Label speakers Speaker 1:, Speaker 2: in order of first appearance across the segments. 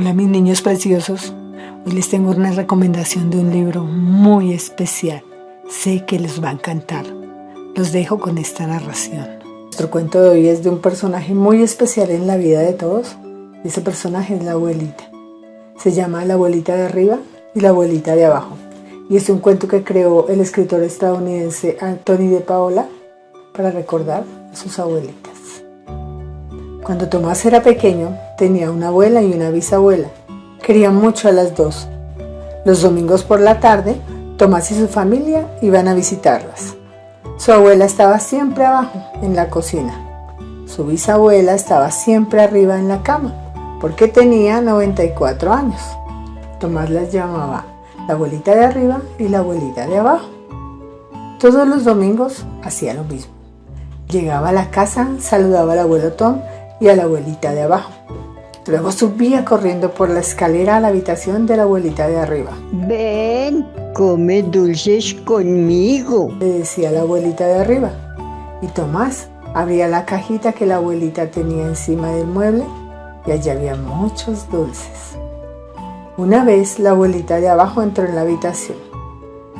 Speaker 1: Hola mis niños preciosos, hoy les tengo una recomendación de un libro muy especial. Sé que les va a encantar. Los dejo con esta narración. Nuestro cuento de hoy es de un personaje muy especial en la vida de todos. Ese personaje es la abuelita. Se llama La abuelita de arriba y la abuelita de abajo. Y es un cuento que creó el escritor estadounidense Anthony de Paola para recordar a sus abuelitas. Cuando Tomás era pequeño, tenía una abuela y una bisabuela. Querían mucho a las dos. Los domingos por la tarde, Tomás y su familia iban a visitarlas. Su abuela estaba siempre abajo, en la cocina. Su bisabuela estaba siempre arriba en la cama, porque tenía 94 años. Tomás las llamaba la abuelita de arriba y la abuelita de abajo. Todos los domingos hacía lo mismo. Llegaba a la casa, saludaba al abuelo Tom y a la abuelita de abajo. Luego subía corriendo por la escalera a la habitación de la abuelita de arriba.
Speaker 2: Ven, come dulces conmigo,
Speaker 1: le decía la abuelita de arriba. Y Tomás abría la cajita que la abuelita tenía encima del mueble y allí había muchos dulces. Una vez la abuelita de abajo entró en la habitación.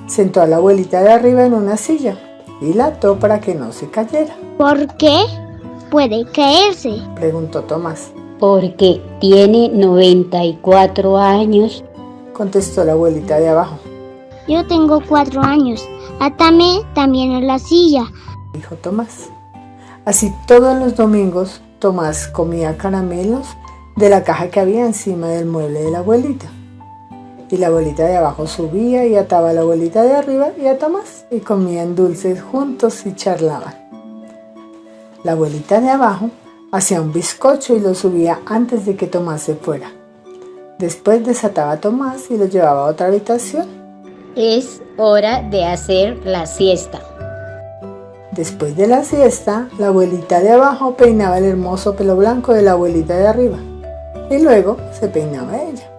Speaker 1: Sentó a la abuelita de arriba en una silla y la ató para que no se cayera.
Speaker 3: ¿Por qué? Puede caerse?
Speaker 1: Preguntó Tomás.
Speaker 2: Porque tiene 94 años,
Speaker 1: contestó la abuelita de abajo.
Speaker 3: Yo tengo cuatro años. Atame también en la silla,
Speaker 1: dijo Tomás. Así todos los domingos Tomás comía caramelos de la caja que había encima del mueble de la abuelita. Y la abuelita de abajo subía y ataba a la abuelita de arriba y a Tomás y comían dulces juntos y charlaban. La abuelita de abajo hacía un bizcocho y lo subía antes de que Tomás se fuera. Después desataba a Tomás y lo llevaba a otra habitación.
Speaker 2: Es hora de hacer la siesta.
Speaker 1: Después de la siesta, la abuelita de abajo peinaba el hermoso pelo blanco de la abuelita de arriba y luego se peinaba ella.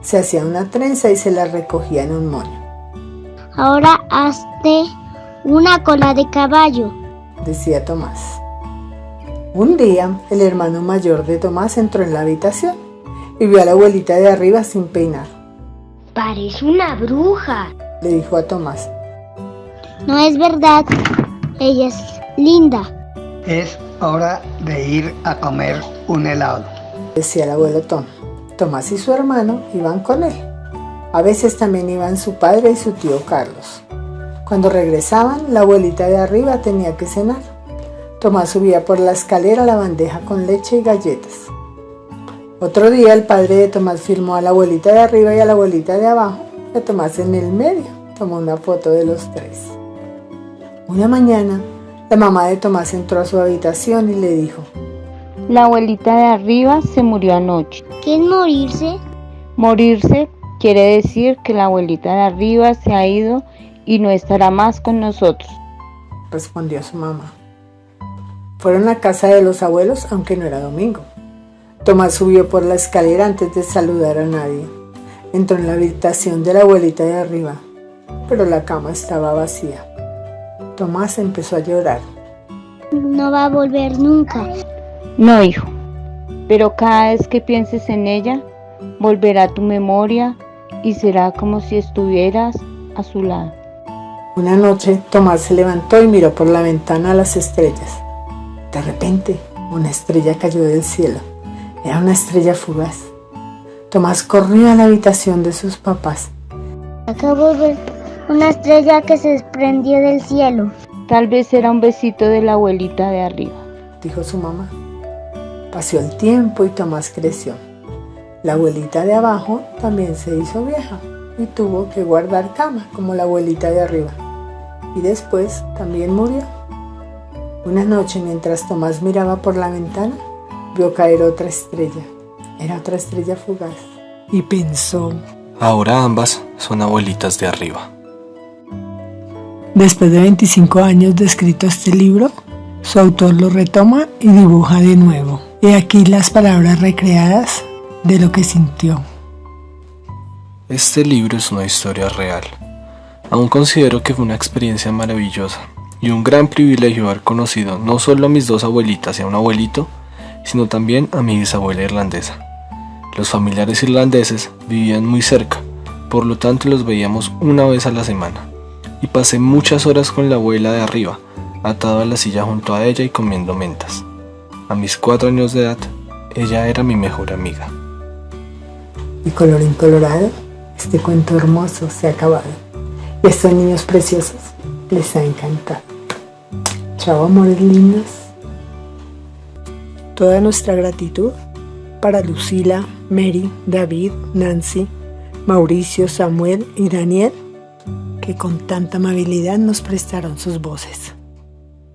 Speaker 1: Se hacía una trenza y se la recogía en un moño.
Speaker 3: Ahora hazte una cola de caballo
Speaker 1: decía Tomás. Un día, el hermano mayor de Tomás entró en la habitación y vio a la abuelita de arriba sin peinar.
Speaker 3: Parece una bruja,
Speaker 1: le dijo a Tomás.
Speaker 3: No es verdad, ella es linda.
Speaker 4: Es hora de ir a comer un helado,
Speaker 1: decía el abuelo Tom. Tomás y su hermano iban con él. A veces también iban su padre y su tío Carlos. Cuando regresaban, la abuelita de arriba tenía que cenar. Tomás subía por la escalera la bandeja con leche y galletas. Otro día el padre de Tomás firmó a la abuelita de arriba y a la abuelita de abajo, y a Tomás en el medio. Tomó una foto de los tres. Una mañana, la mamá de Tomás entró a su habitación y le dijo,
Speaker 5: La abuelita de arriba se murió anoche.
Speaker 3: ¿Qué es morirse?
Speaker 5: Morirse quiere decir que la abuelita de arriba se ha ido y no estará más con nosotros,
Speaker 1: respondió su mamá. Fueron a casa de los abuelos, aunque no era domingo. Tomás subió por la escalera antes de saludar a nadie. Entró en la habitación de la abuelita de arriba, pero la cama estaba vacía. Tomás empezó a llorar.
Speaker 3: No va a volver nunca.
Speaker 5: No, hijo, pero cada vez que pienses en ella, volverá a tu memoria y será como si estuvieras a su lado.
Speaker 1: Una noche Tomás se levantó y miró por la ventana a las estrellas. De repente, una estrella cayó del cielo. Era una estrella fugaz. Tomás corrió a la habitación de sus papás.
Speaker 3: Acabo de ver una estrella que se desprendió del cielo.
Speaker 5: Tal vez era un besito de la abuelita de arriba,
Speaker 1: dijo su mamá. Pasó el tiempo y Tomás creció. La abuelita de abajo también se hizo vieja y tuvo que guardar cama como la abuelita de arriba. Y después también murió. Una noche mientras Tomás miraba por la ventana, vio caer otra estrella. Era otra estrella fugaz. Y pensó,
Speaker 6: ahora ambas son abuelitas de arriba.
Speaker 1: Después de 25 años de escrito este libro, su autor lo retoma y dibuja de nuevo. Y aquí las palabras recreadas de lo que sintió.
Speaker 6: Este libro es una historia real. Aún considero que fue una experiencia maravillosa y un gran privilegio haber conocido no solo a mis dos abuelitas y a un abuelito, sino también a mi bisabuela irlandesa. Los familiares irlandeses vivían muy cerca, por lo tanto los veíamos una vez a la semana. Y pasé muchas horas con la abuela de arriba, atado a la silla junto a ella y comiendo mentas. A mis cuatro años de edad, ella era mi mejor amiga.
Speaker 1: Y colorín colorado, este cuento hermoso se ha acabado. Estos niños preciosos les ha encantado. Chao, amores lindos. Toda nuestra gratitud para Lucila, Mary, David, Nancy, Mauricio, Samuel y Daniel, que con tanta amabilidad nos prestaron sus voces.